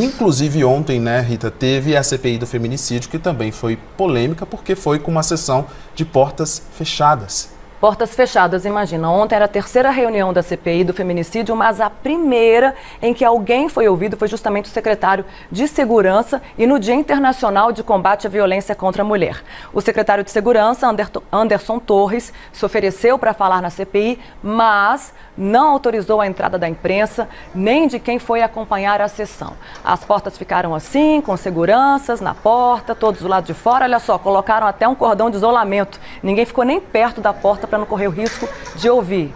Inclusive ontem, né, Rita, teve a CPI do feminicídio, que também foi polêmica, porque foi com uma sessão de portas fechadas. Portas fechadas, imagina. Ontem era a terceira reunião da CPI do feminicídio, mas a primeira em que alguém foi ouvido foi justamente o secretário de Segurança e no Dia Internacional de Combate à Violência contra a Mulher. O secretário de Segurança, Anderson Torres, se ofereceu para falar na CPI, mas não autorizou a entrada da imprensa nem de quem foi acompanhar a sessão. As portas ficaram assim, com seguranças na porta, todos do lado de fora. Olha só, colocaram até um cordão de isolamento. Ninguém ficou nem perto da porta para não correr o risco de ouvir.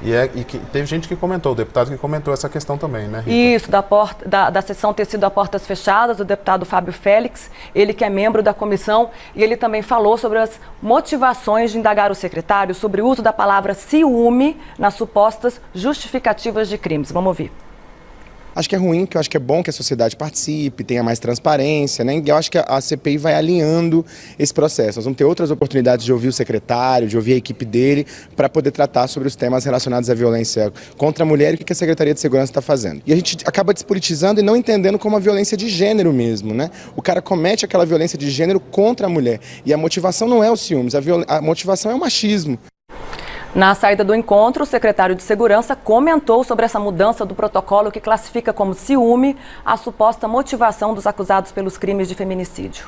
E, é, e que, teve gente que comentou, o deputado que comentou essa questão também, né? Rita? Isso, da, porta, da, da sessão ter sido a portas fechadas, o deputado Fábio Félix, ele que é membro da comissão, e ele também falou sobre as motivações de indagar o secretário sobre o uso da palavra ciúme nas supostas justificativas de crimes. Vamos ouvir acho que é ruim, que eu acho que é bom que a sociedade participe, tenha mais transparência, né? Eu acho que a CPI vai alinhando esse processo. Nós vamos ter outras oportunidades de ouvir o secretário, de ouvir a equipe dele, para poder tratar sobre os temas relacionados à violência contra a mulher e o que a Secretaria de Segurança está fazendo. E a gente acaba despolitizando e não entendendo como a violência de gênero mesmo, né? O cara comete aquela violência de gênero contra a mulher. E a motivação não é o ciúmes, a, a motivação é o machismo. Na saída do encontro, o secretário de Segurança comentou sobre essa mudança do protocolo que classifica como ciúme a suposta motivação dos acusados pelos crimes de feminicídio.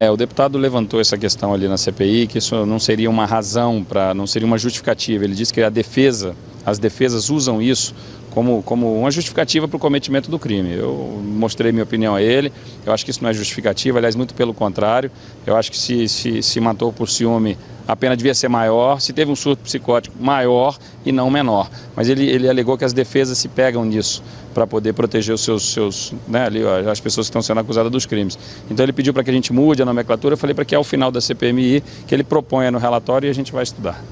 É, o deputado levantou essa questão ali na CPI, que isso não seria uma razão, para, não seria uma justificativa. Ele disse que a defesa, as defesas usam isso como, como uma justificativa para o cometimento do crime. Eu mostrei minha opinião a ele, eu acho que isso não é justificativa, aliás, muito pelo contrário. Eu acho que se, se, se matou por ciúme, a pena devia ser maior, se teve um surto psicótico, maior e não menor. Mas ele, ele alegou que as defesas se pegam nisso para poder proteger os seus, seus né, ali, ó, as pessoas que estão sendo acusadas dos crimes. Então ele pediu para que a gente mude a nomenclatura, eu falei para que ao final da CPMI, que ele proponha no relatório e a gente vai estudar.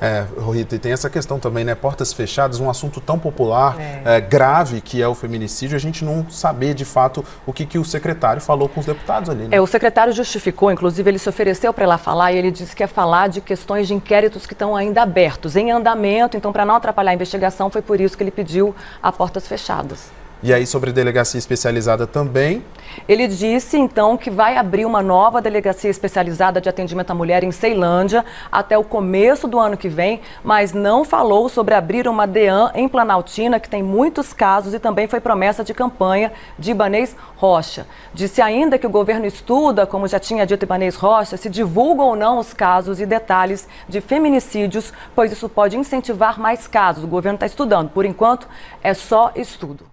É, Rita, e tem essa questão também, né? Portas fechadas, um assunto tão popular, é. É, grave que é o feminicídio, a gente não saber de fato o que, que o secretário falou com os deputados ali. Né? É, o secretário justificou, inclusive ele se ofereceu para ir lá falar e ele disse que ia falar de questões de inquéritos que estão ainda abertos, em andamento, então para não atrapalhar a investigação foi por isso que ele pediu a portas fechadas. E aí, sobre delegacia especializada também? Ele disse, então, que vai abrir uma nova delegacia especializada de atendimento à mulher em Ceilândia até o começo do ano que vem, mas não falou sobre abrir uma DEAN em Planaltina, que tem muitos casos e também foi promessa de campanha de Ibanês Rocha. Disse ainda que o governo estuda, como já tinha dito Ibanês Rocha, se divulga ou não os casos e detalhes de feminicídios, pois isso pode incentivar mais casos. O governo está estudando. Por enquanto, é só estudo.